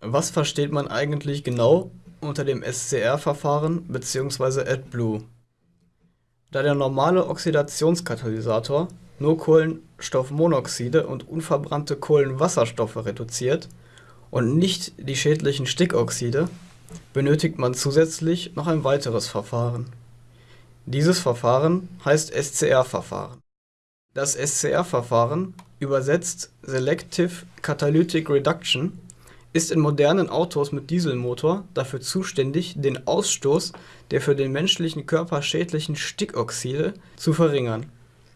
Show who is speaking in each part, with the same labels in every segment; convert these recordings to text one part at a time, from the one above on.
Speaker 1: Was versteht man eigentlich genau unter dem SCR-Verfahren bzw. AdBlue? Da der normale Oxidationskatalysator nur Kohlenstoffmonoxide und unverbrannte Kohlenwasserstoffe reduziert und nicht die schädlichen Stickoxide, benötigt man zusätzlich noch ein weiteres Verfahren. Dieses Verfahren heißt SCR-Verfahren. Das SCR-Verfahren, übersetzt Selective Catalytic Reduction, ist in modernen Autos mit Dieselmotor dafür zuständig, den Ausstoß der für den menschlichen Körper schädlichen Stickoxide zu verringern.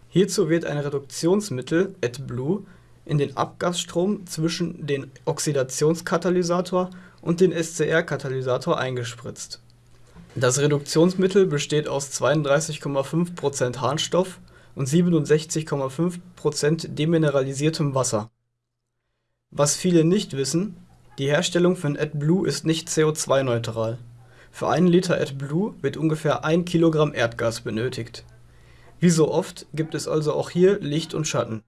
Speaker 1: Hierzu wird ein Reduktionsmittel (AdBlue) in den Abgasstrom zwischen den Oxidationskatalysator und den SCR-Katalysator eingespritzt. Das Reduktionsmittel besteht aus 32,5 % Harnstoff und 67,5 % demineralisiertem Wasser. Was viele nicht wissen die Herstellung von AdBlue ist nicht CO2-neutral. Für einen Liter AdBlue wird ungefähr ein Kilogramm Erdgas benötigt. Wie so oft gibt es also auch hier Licht und Schatten.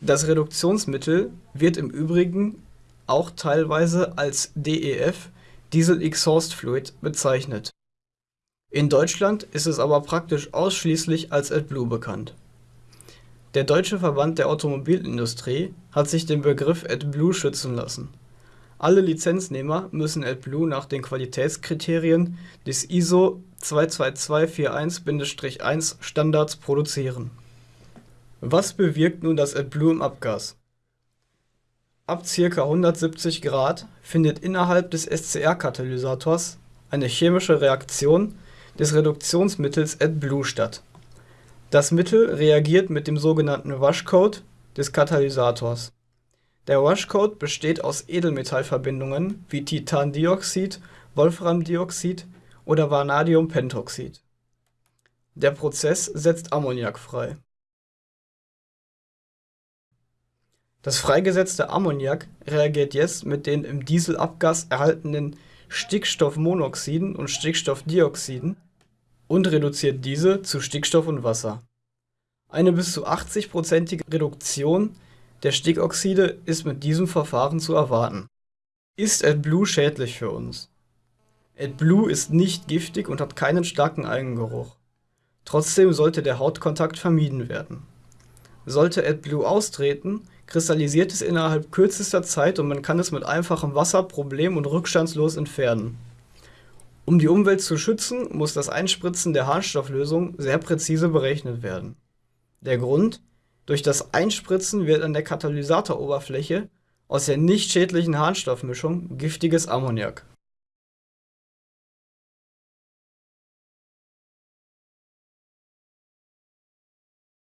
Speaker 1: Das Reduktionsmittel wird im Übrigen auch teilweise als DEF (Diesel Exhaust Fluid) bezeichnet. In Deutschland ist es aber praktisch ausschließlich als AdBlue bekannt. Der Deutsche Verband der Automobilindustrie hat sich den Begriff AdBlue schützen lassen alle Lizenznehmer müssen AdBlue nach den Qualitätskriterien des ISO 22241-1 Standards produzieren. Was bewirkt nun das AdBlue im Abgas? Ab ca. 170 Grad findet innerhalb des SCR-Katalysators eine chemische Reaktion des Reduktionsmittels AdBlue statt. Das Mittel reagiert mit dem sogenannten Washcode des Katalysators der Washcode besteht aus Edelmetallverbindungen wie Titandioxid, Wolframdioxid oder Vanadiumpentoxid. Der Prozess setzt Ammoniak frei. Das freigesetzte Ammoniak reagiert jetzt mit den im Dieselabgas erhaltenen Stickstoffmonoxiden und Stickstoffdioxiden und reduziert diese zu Stickstoff und Wasser. Eine bis zu 80-prozentige Reduktion der Stickoxide ist mit diesem Verfahren zu erwarten. Ist AdBlue schädlich für uns? AdBlue ist nicht giftig und hat keinen starken Eigengeruch. Trotzdem sollte der Hautkontakt vermieden werden. Sollte AdBlue austreten, kristallisiert es innerhalb kürzester Zeit und man kann es mit einfachem Wasser problem- und rückstandslos entfernen. Um die Umwelt zu schützen, muss das Einspritzen der Harnstofflösung sehr präzise berechnet werden. Der Grund? Durch das Einspritzen wird an der Katalysatoroberfläche aus der nicht schädlichen Harnstoffmischung giftiges Ammoniak